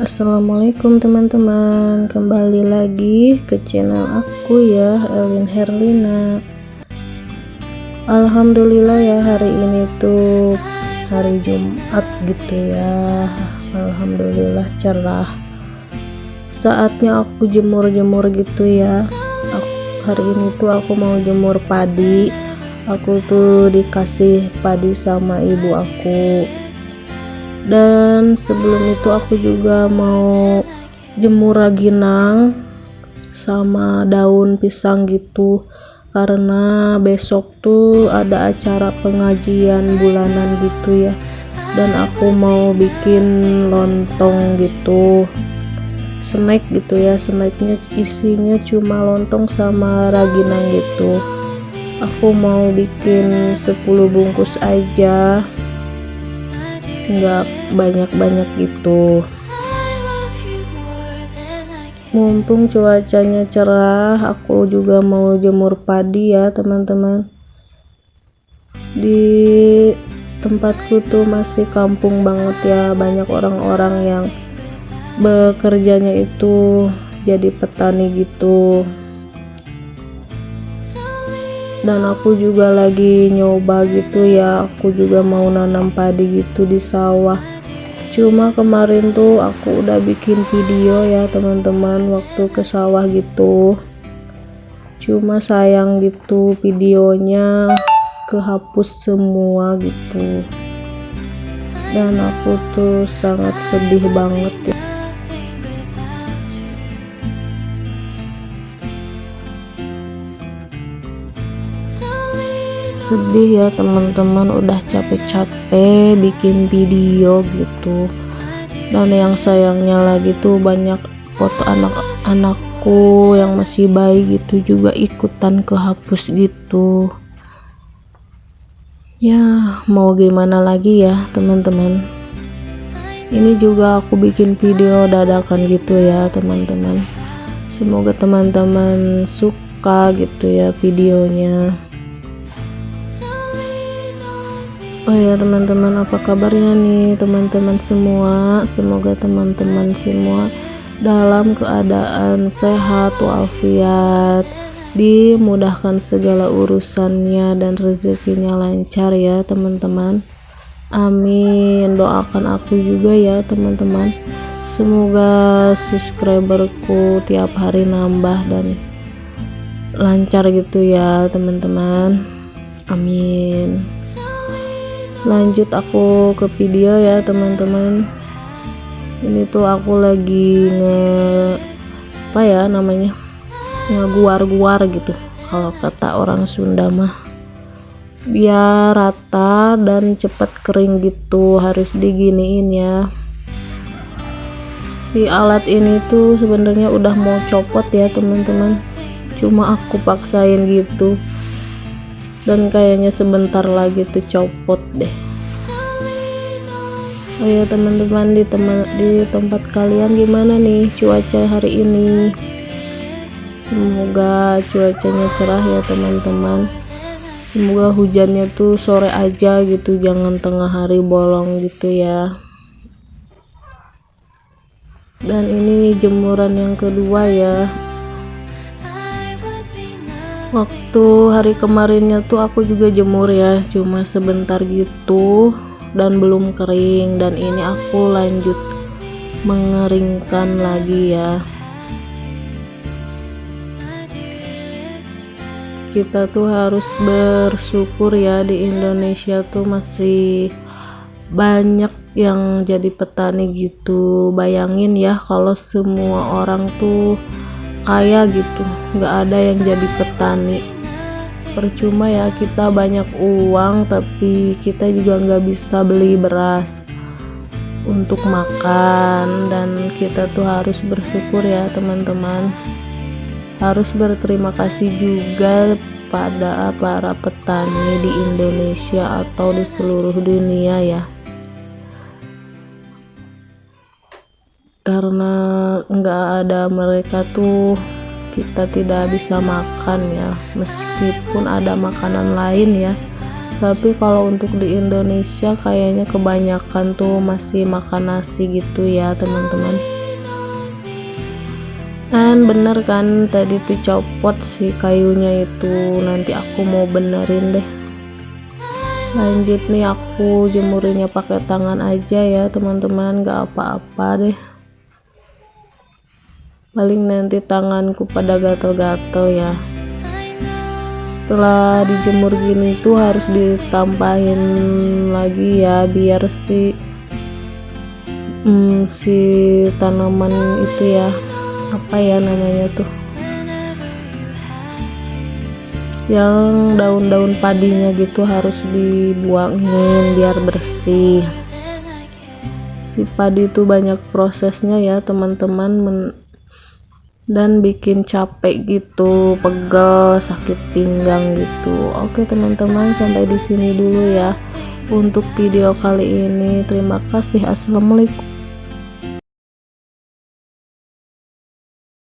Assalamualaikum teman-teman. Kembali lagi ke channel aku ya Elin Herlina. Alhamdulillah ya hari ini tuh Hari Jumat gitu ya. Alhamdulillah cerah. Saatnya aku jemur-jemur gitu ya. Aku, Hari ini tuh aku mau jemur padi. Aku tuh dikasih padi sama ibu aku dan sebelum itu aku juga mau jemur raginang sama daun pisang gitu. Karena besok tuh ada acara pengajian bulanan gitu ya. Dan aku mau bikin lontong gitu. Snack gitu ya snacknya isinya cuma lontong sama raginang gitu. Aku mau bikin 10 bungkus aja nggak banyak-banyak gitu. Mumpung cuacanya cerah aku juga mau jemur padi ya teman-teman. Di tempatku tuh masih kampung banget ya banyak orang-orang yang bekerjanya itu jadi petani gitu dan aku juga lagi nyoba gitu ya. Aku juga mau nanam padi gitu di sawah. Cuma kemarin tuh aku udah bikin video ya teman-teman waktu ke sawah gitu. Cuma sayang gitu videonya kehapus semua gitu. Dan aku tuh sangat sedih banget ya sedih ya teman-teman. Udah capek-capek bikin video gitu. Dan yang sayangnya lagi tuh banyak foto anak-anakku yang masih bayi gitu juga ikutan kehapus gitu. Ya mau gimana lagi ya teman-teman? Ini juga aku bikin video dadakan gitu ya teman-teman. Semoga teman-teman suka gitu ya videonya ya teman-teman apa kabarnya nih teman-teman semua? Semoga teman-teman semua dalam keadaan sehat walafiat dimudahkan segala urusannya dan rezekinya lancar ya teman-teman. Amin. Doakan aku juga ya teman-teman. Semoga subscriberku tiap hari nambah dan lancar gitu ya teman-teman. Amin lanjut aku ke video ya teman-teman. Ini tuh aku lagi nge apa ya namanya ngeguar-guar gitu. Kalau kata orang Sunda mah biar rata dan cepat kering gitu harus diginiin ya. Si alat ini tuh sebenarnya udah mau copot ya teman-teman. Cuma aku paksain gitu dan kayaknya sebentar lagi tuh copot deh. Oh ya teman-teman di teman di tempat kalian gimana nih cuaca hari ini? Semoga cuacanya cerah ya teman-teman. Semoga hujannya tuh sore aja gitu jangan tengah hari bolong gitu ya. Dan ini jemuran yang kedua ya waktu hari kemarinnya tuh aku juga jemur ya cuma sebentar gitu dan belum kering dan ini aku lanjut mengeringkan lagi ya. Kita tuh harus bersyukur ya di Indonesia tuh masih banyak yang jadi petani gitu. Bayangin ya kalau semua orang tuh kaya gitu. Nggak ada yang jadi petani. Percuma ya kita banyak uang tapi kita juga nggak bisa beli beras untuk makan. Dan kita tuh harus bersyukur ya teman-teman. Harus berterima kasih juga pada para petani di Indonesia atau di seluruh dunia ya karena nggak ada mereka tuh kita tidak bisa makan ya. Meskipun ada makanan lain ya. Tapi kalau untuk di Indonesia kayaknya kebanyakan tuh masih makan nasi gitu ya teman-teman. Dan bener kan tadi tuh copot si kayunya itu. Nanti aku mau benerin deh. Lanjut nih aku jemurnya pakai tangan aja ya teman-teman. Gak apa-apa deh paling nanti tanganku pada gatel-gatel ya. Setelah dijemur gini tuh harus ditampahin lagi ya biar si hmm, si tanaman itu ya apa ya namanya tuh? Yang daun-daun padinya gitu harus dibuangin biar bersih. Si padi itu banyak prosesnya ya teman-teman dan bikin capek gitu pegel sakit pinggang gitu. Oke teman-teman sampai di sini dulu ya untuk video kali ini. Terima kasih. Assalamualaikum